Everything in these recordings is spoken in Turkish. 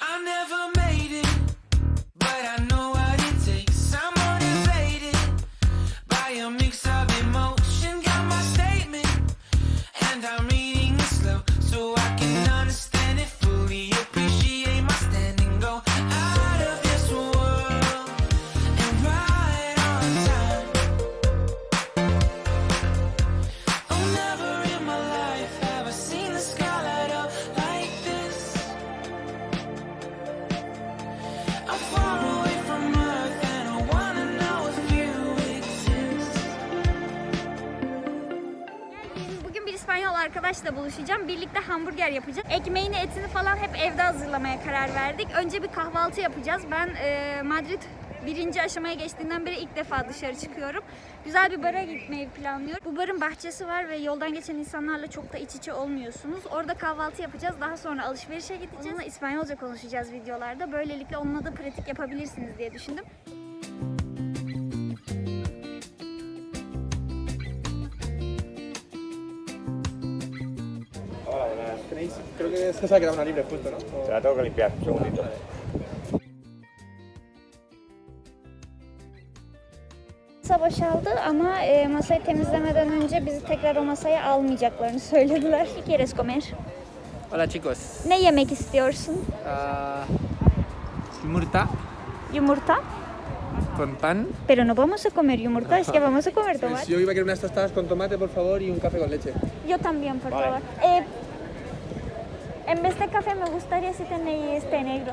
I never made it, but I know what it takes. I'm motivated by a mix of emotion. Got my statement, and I'm İspanyol arkadaşla buluşacağım. Birlikte hamburger yapacağız. Ekmeğini, etini falan hep evde hazırlamaya karar verdik. Önce bir kahvaltı yapacağız. Ben e, Madrid birinci aşamaya geçtiğinden beri ilk defa dışarı çıkıyorum. Güzel bir bara gitmeyi planlıyorum. Bu barın bahçesi var ve yoldan geçen insanlarla çok da iç içe olmuyorsunuz. Orada kahvaltı yapacağız. Daha sonra alışverişe gideceğiz. Onunla İspanyolca konuşacağız videolarda. Böylelikle onunla da pratik yapabilirsiniz diye düşündüm. Creo que esa se ha quedado una libre justo, ¿no? O- Te la tengo que limpiar, un segundito. Masa boşaldı ama e, masayı temizlemeden önce bizi tekrar o masaya almayacaklarını söylediler. ¿Qué quieres comer? Hola chicos, Ne yemek istiyorsun? Ah, yumurta Yumurta. con pan. Pero no vamos a comer yumurta, es que vamos a comer tomate. yo iba a querer unas tostadas con tomate, por favor, y un café con leche. Yo también, por Vale. favor. Eh, en vez de café me gustaría si tenéis té negro.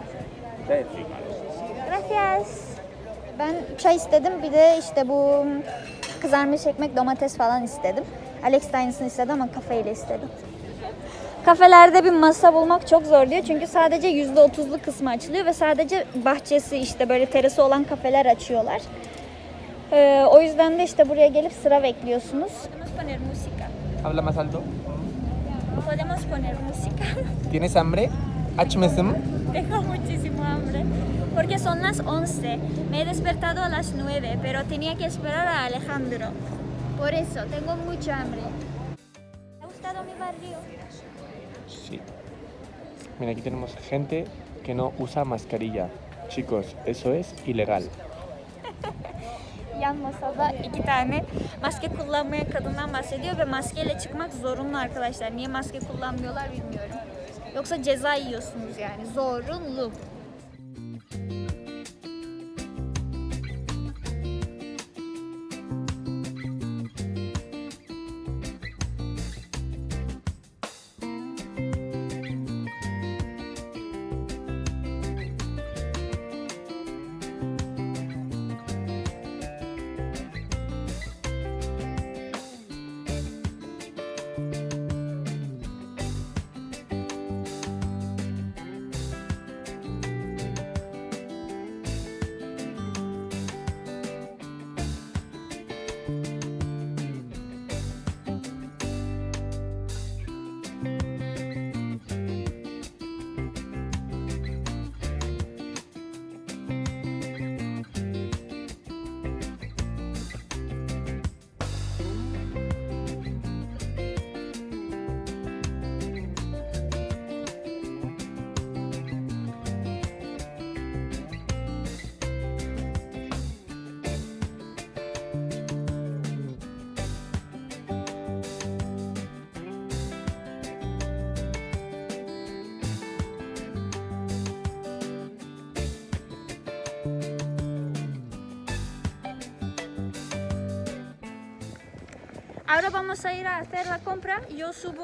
Gracias. Ben çay istedim. Bir de işte bu kızarmış ekmek, domates falan istedim. Alex de aynısını istedi ama kafeyle istedi. Kafelerde bir masa bulmak çok zor diyor. Çünkü sadece %30'lu kısmı açılıyor ve sadece bahçesi işte böyle terası olan kafeler açıyorlar. Ee, o yüzden de işte buraya gelip sıra bekliyorsunuz. Habla más alto. Podemos poner música. ¿Tienes hambre? Açmasın. Tengo muchísimo hambre. Porque son las 11. Me he despertado a las 9, pero tenía que esperar a Alejandro. Por eso, tengo mucha hambre. ¿Te ha gustado mi barrio? Sí. Mira, aquí tenemos gente que no usa mascarilla. Chicos, eso es ilegal. Yan masada iki tane maske kullanmayan kadından bahsediyor ve maskeyle çıkmak zorunlu arkadaşlar. Niye maske kullanmıyorlar bilmiyorum. Yoksa ceza yiyorsunuz yani. Zorunlu. Ahora vamos a ir a hacer la compra. Yo subo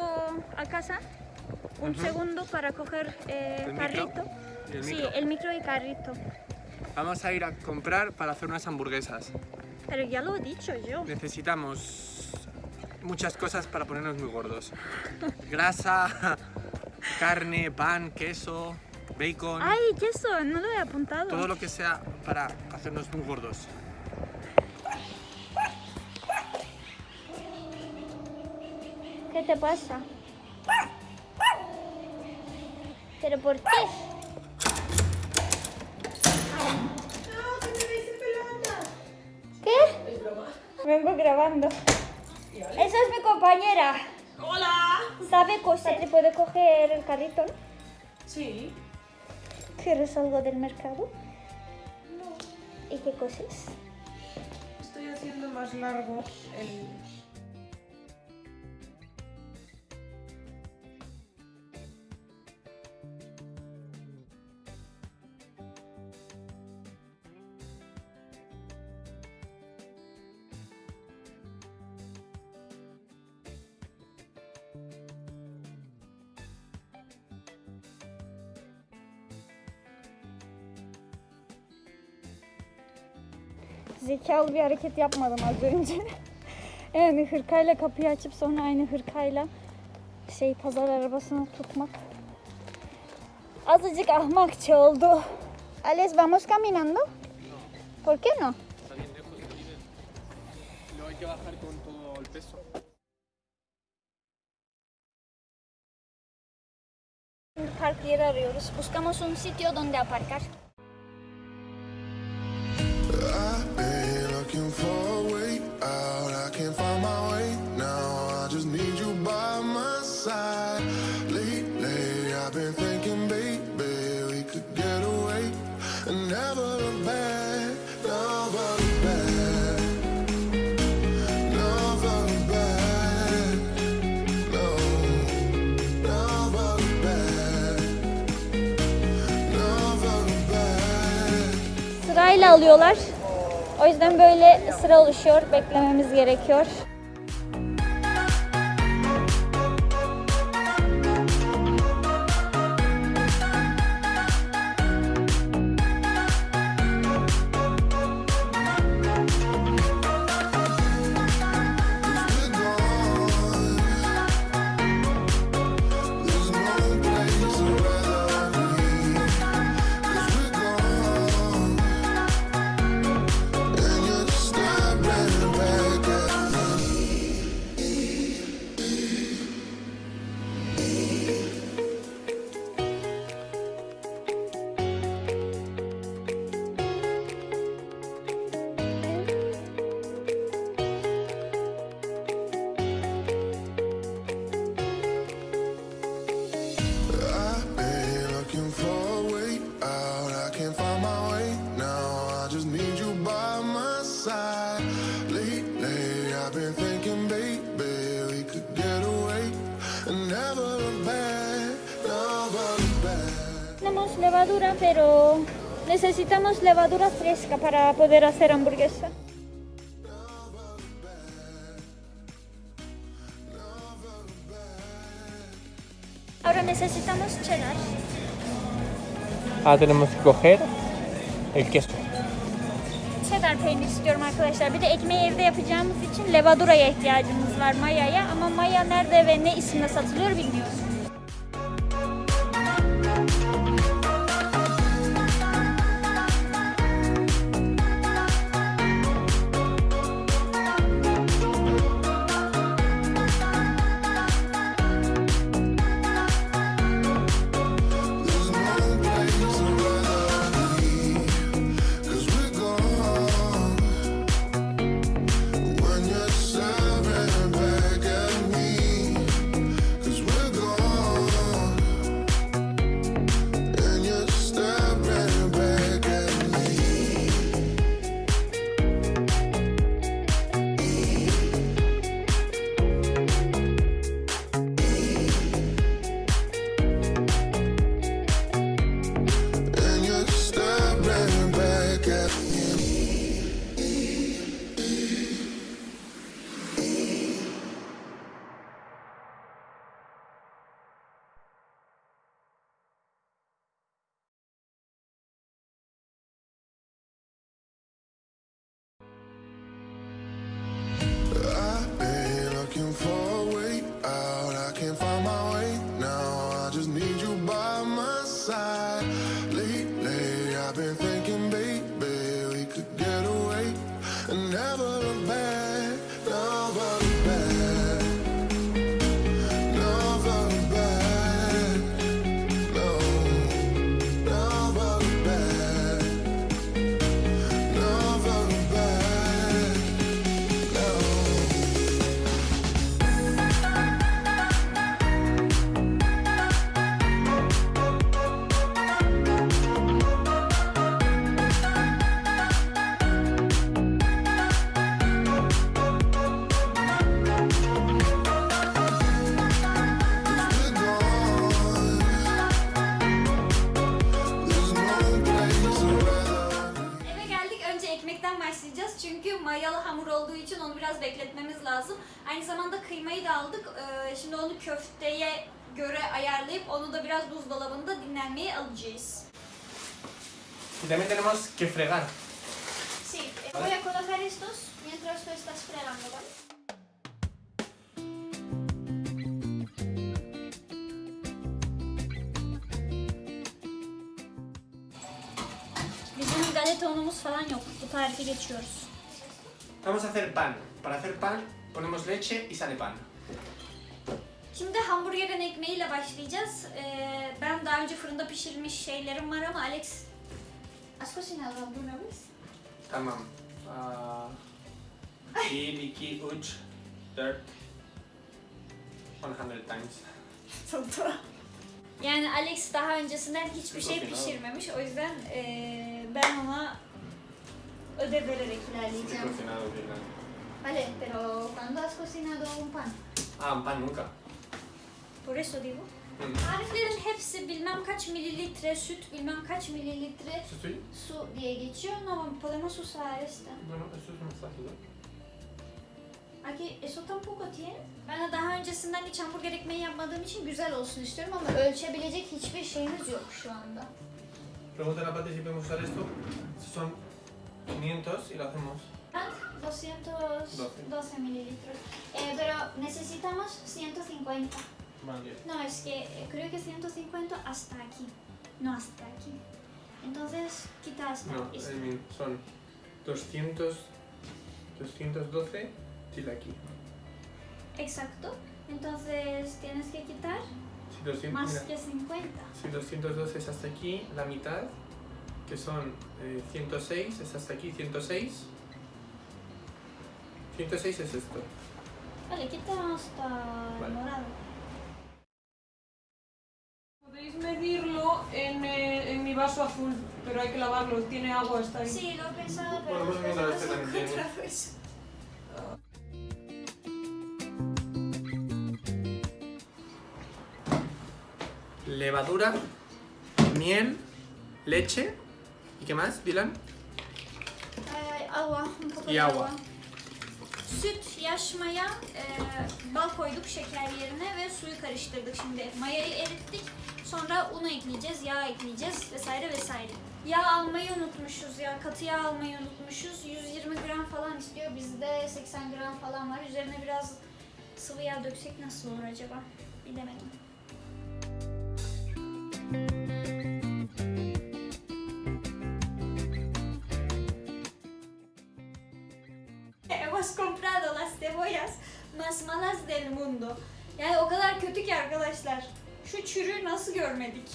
a casa un segundo para coger eh, ¿El carrito. ¿Y el sí, micro? el micro y carrito. Vamos a ir a comprar para hacer unas hamburguesas. Pero ya lo he dicho yo. Necesitamos muchas cosas para ponernos muy gordos. Grasa, carne, pan, queso, bacon, Ay, queso, no lo he apuntado. todo lo que sea para hacernos muy gordos. Te pasa? ¿Pero por qué? ¿Qué? Vengo grabando. Esa es mi compañera. Hola. ¿Sabe coser? ¿Te puede coger el carrito? Sí. ¿Quieres algo del mercado? ¿Y qué cosas? Estoy haciendo más largo el... Zekalı bir hareket yapmadım az önce. yani hırkayla kapıyı açıp sonra aynı hırkayla şey pazar arabasını tutmak. Azıcık ahmakça oldu. Alex, vamos caminando? ¿Por qué no? Park yeri arıyoruz. Buscamos un sitio donde aparcar. Alıyorlar. O yüzden böyle sıra oluşuyor. Beklememiz gerekiyor. Necesitamos levadura fresca para poder hacer hamburguesa. Ahora necesitamos cheddar. Ahora tenemos que coger el queso. Cheddar peynir istiyorum arkadaşlar. Bir de ekmeği evde yapacağımız için levaduraya ihtiyacımız var mayaya. Ama maya nerede ve ne isimle satılıyor bilmiyorum. Mayalı hamur olduğu için onu biraz bekletmemiz lazım. Aynı zamanda kıymayı da aldık. Ee, şimdi onu köfteye göre ayarlayıp onu da biraz buzdolabında dinlenmeye alacağız. También tenemos que fregar. Sí, eh, voy a colocar estos mientras tú estás fregando, ¿vale? Bizim galeta unumuz falan yok. Bu tarifi geçiyoruz. Vamos a hacer pan. Para hacer pan ponemos leche y sale pan. Şimdi hamburgerin ekmeğiyle başlayacağız. Ee, ben daha önce fırında pişirmiş şeylerim var ama Alex... ¿Has cocinado alguna vez? Tamam. Ah, bir, iki, üç, dört. 100 times. Yani Alex daha öncesinden hiçbir şey pişirmemiş. O yüzden ee, ben ona ödev vererek ilerleyeceğim. cocinado bien. Vale, pero ¿cuándo has cocinado un pan? Ah, pan nunca. Por eso digo. Mm. Tariflerin hepsi bilmem kaç mililitre süt, bilmem kaç mililitre su diye geçiyor. No, podemos usar esta. Bueno, eso es fácil. ¿no? Aquí eso tampoco tiene. Ben de daha öncesinden hiç hamburger ekmeği yapmadığım için güzel olsun istiyorum ama ölçebilecek hiçbir şeyimiz yok şu anda. Pregunta a la Pati si podemos usar esto. Si son 500 y lo hacemos. Ah, 212 mililitros. Eh, pero necesitamos 150. Vale. No, es que eh, creo que 150 hasta aquí. No hasta aquí. Entonces, quita hasta No. I mean, son 200, 212 til aquí. Exacto. Entonces, tienes que quitar Si 200, más mira, que 50. si 212 es hasta aquí, la mitad, que son eh, 106, es hasta aquí 106. 106 es esto. Vale, quita hasta el Vale. morado. Podéis medirlo en, eh, en mi vaso azul, pero hay que lavarlo, tiene agua, está ahí. Sí, lo he pensado, pero Bueno, pues mira, no este también pues. Levadura, miel, leche. ¿Y qué más, Dylan? Ee, agua, un poco Y de agua. Süt, yaş maya, e, bal koyduk şeker yerine ve suyu karıştırdık şimdi. Mayayı erittik. Sonra un ekleyeceğiz, yağ ekleyeceğiz vesaire vesaire. Yağ almayı unutmuşuz ya, katı yağ almayı unutmuşuz. 120 gram falan istiyor, bizde 80 gram falan var. Üzerine biraz sıvı yağ döksek nasıl olur acaba? Bilemedim. Cebollas más del mundo. Yani o kadar kötü ki arkadaşlar. Şu çürüğü nasıl görmedik?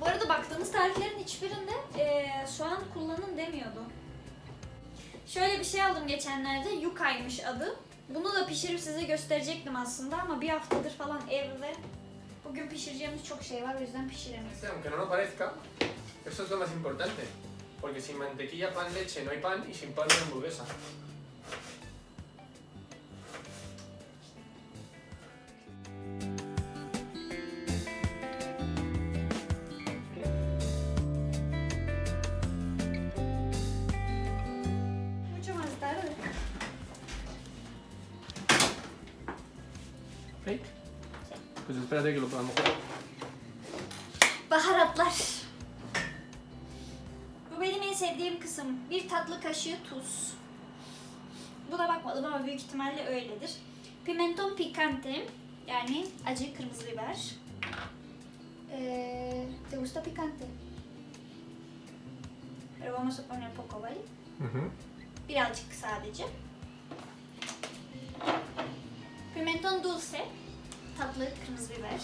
Bu arada baktığımız tariflerin hiçbirinde eee, soğan kullanın demiyordu. Şöyle bir şey aldım geçenlerde. Yukaymış adı. Bunu da pişirip size gösterecektim aslında ama bir haftadır falan evde. Bugün pişireceğimiz çok şey var o yüzden pişiremeyiz. Aunque no lo parezca, eso es lo más importante. Porque sin mantequilla, pan, leche no hay pan y sin pan no hamburguesa. Pues espérate que lo podamos jugar. Baharatlar. Bu benim en sevdiğim kısım. Bir tatlı kaşığı tuz. Buna bakmadım ama büyük ihtimalle öyledir. Pimenton picante. Yani acı kırmızı biber. Ee, ¿Te gusta picante? Pero vamos a poner poco, ¿vale? Birazcık sadece. Pimenton dulce. Tatlı kırmızı biber.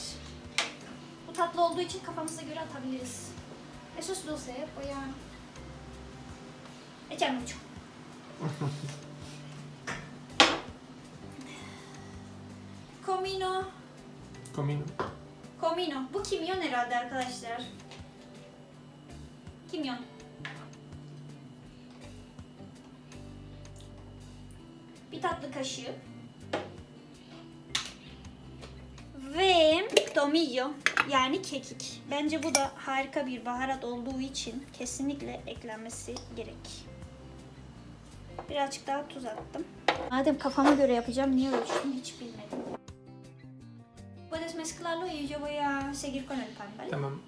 Bu tatlı olduğu için kafamıza göre atabiliriz. Eso es dulce, voy a echar mucho. Comino, Comino. comino. Bu kimyon herhalde arkadaşlar. Kimyon. Bir tatlı kaşığı. tomillo yani kekik. Bence bu da harika bir baharat olduğu için kesinlikle eklenmesi gerek. Birazcık daha tuz attım. Madem kafama göre yapacağım niye ölçtüm hiç bilmedim. Puedes mezclarlo y yo voy a seguir con el pan, ¿vale? Tamam.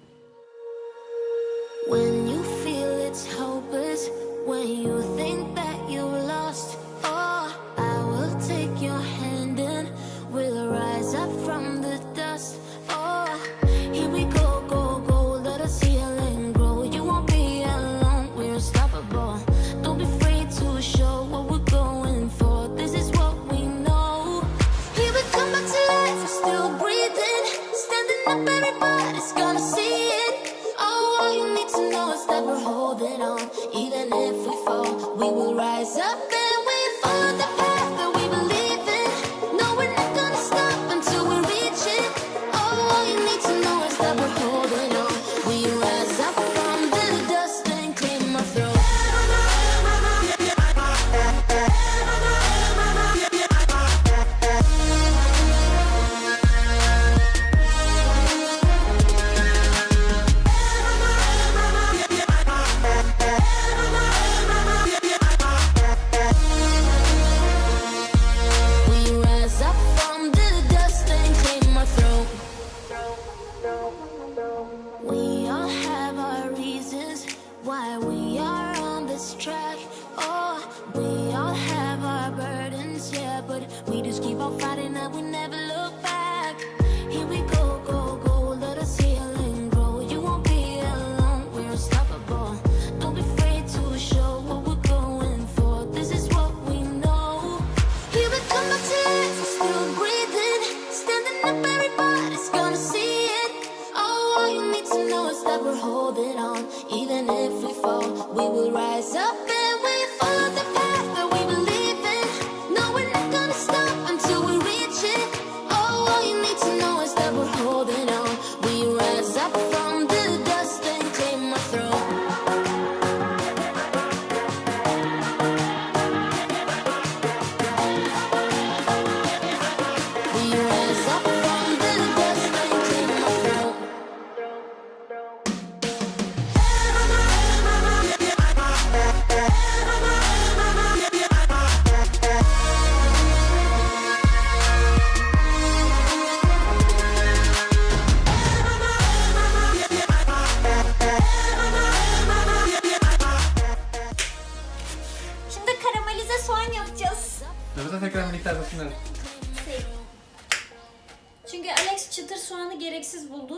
When you feel it's hopeless, when you think that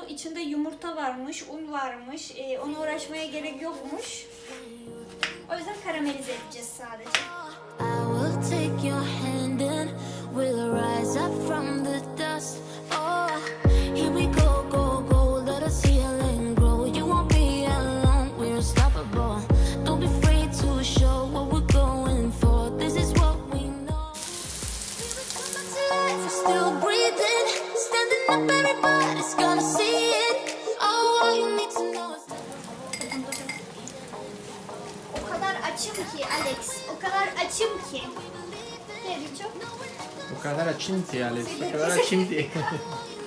dolu. İçinde yumurta varmış, un varmış. E, ona uğraşmaya gerek yokmuş. O yüzden karamelize edeceğiz sadece. I will take your hand and we'll rise up from ki Alex. O kadar açım ki. Ne diyor? O kadar açım ki Alex. O kadar açım ki.